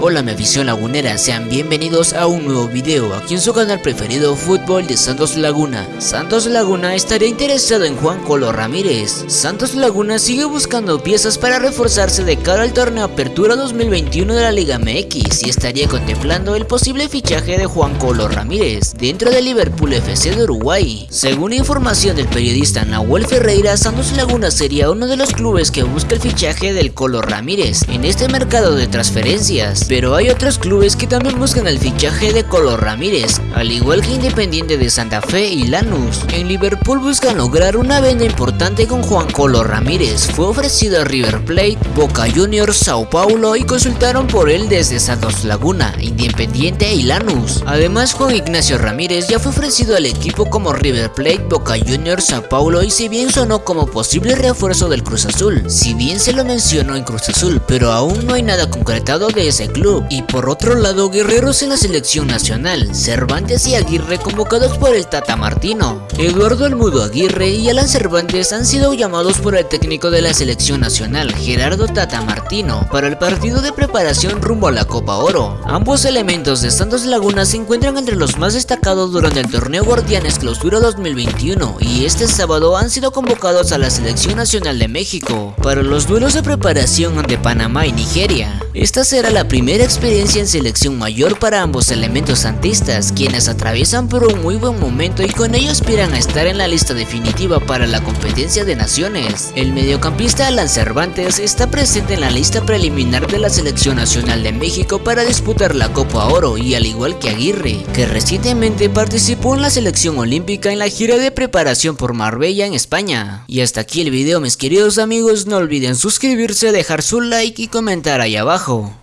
Hola mi afición lagunera, sean bienvenidos a un nuevo video aquí en su canal preferido Fútbol de Santos Laguna. Santos Laguna estaría interesado en Juan Colo Ramírez. Santos Laguna sigue buscando piezas para reforzarse de cara al torneo Apertura 2021 de la Liga MX y estaría contemplando el posible fichaje de Juan Colo Ramírez dentro del Liverpool FC de Uruguay. Según información del periodista Nahuel Ferreira, Santos Laguna sería uno de los clubes que busca el fichaje del Colo Ramírez en este mercado de transferencias pero hay otros clubes que también buscan el fichaje de Colo Ramírez, al igual que Independiente de Santa Fe y Lanús. En Liverpool buscan lograr una venta importante con Juan Colo Ramírez, fue ofrecido a River Plate, Boca Juniors, Sao Paulo y consultaron por él desde Santos Laguna, Independiente y Lanús. Además Juan Ignacio Ramírez ya fue ofrecido al equipo como River Plate, Boca Juniors, Sao Paulo y si bien sonó como posible refuerzo del Cruz Azul, si bien se lo mencionó en Cruz Azul, pero aún no hay nada concretado de Y por otro lado, guerreros en la selección nacional, Cervantes y Aguirre convocados por el Tata Martino. Eduardo Almudo Aguirre y Alan Cervantes han sido llamados por el técnico de la selección nacional, Gerardo Tata Martino, para el partido de preparación rumbo a la Copa Oro. Ambos elementos de Santos Laguna se encuentran entre los más destacados durante el torneo Guardianes Clausura 2021 y este sábado han sido convocados a la selección nacional de México para los duelos de preparación ante Panamá y Nigeria. Esta será la primera experiencia en selección mayor para ambos elementos santistas, quienes atraviesan por un muy buen momento y con ello aspiran a estar en la lista definitiva para la competencia de naciones. El mediocampista Alan Cervantes está presente en la lista preliminar de la selección nacional de México para disputar la Copa Oro y al igual que Aguirre, que recientemente participó en la selección olímpica en la gira de preparación por Marbella en España. Y hasta aquí el video mis queridos amigos, no olviden suscribirse, dejar su like y comentar ahí abajo. khổ